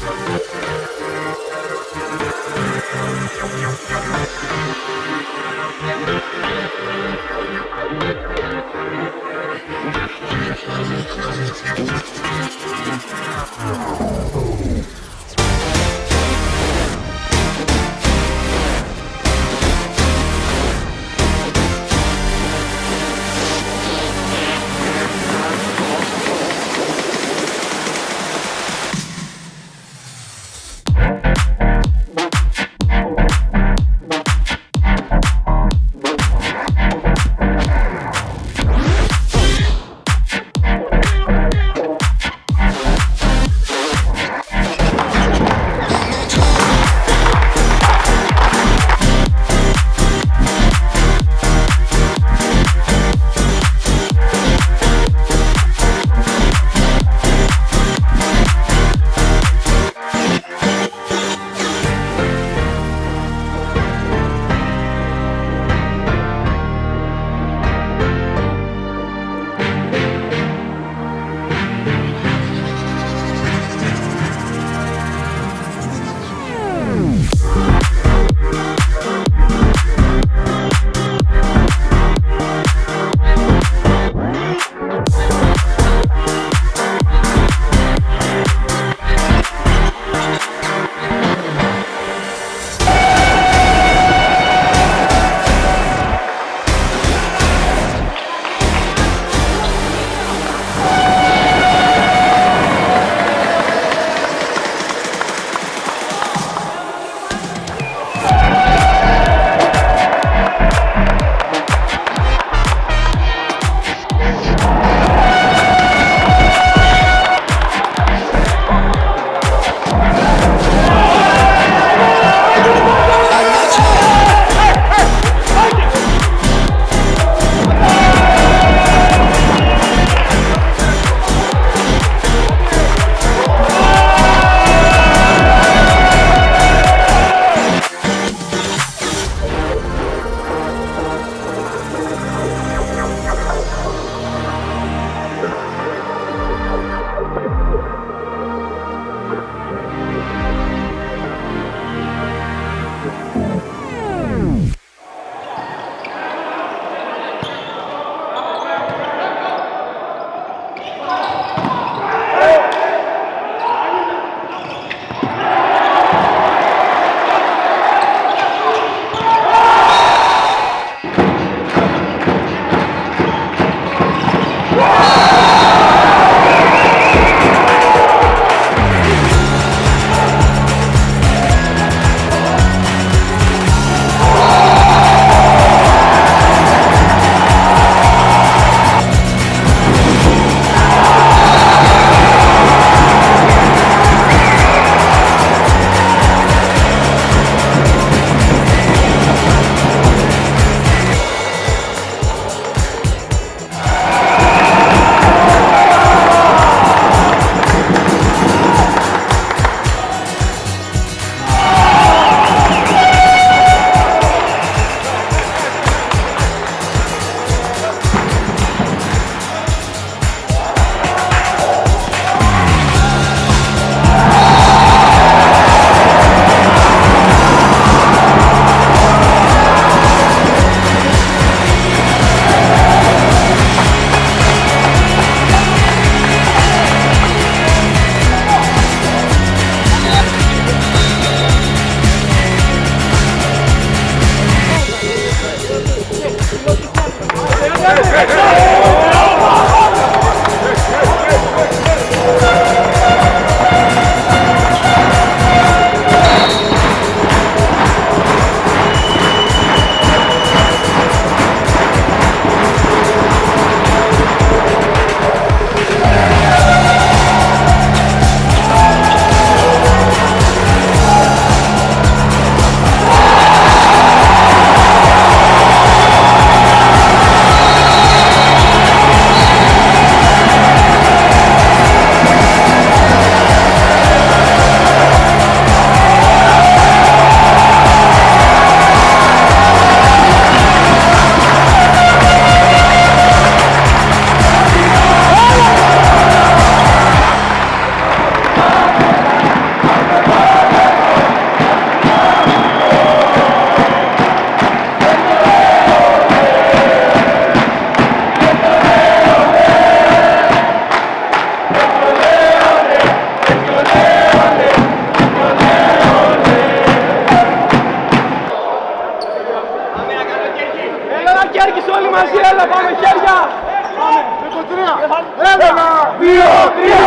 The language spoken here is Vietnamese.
Thank you. Etiópia!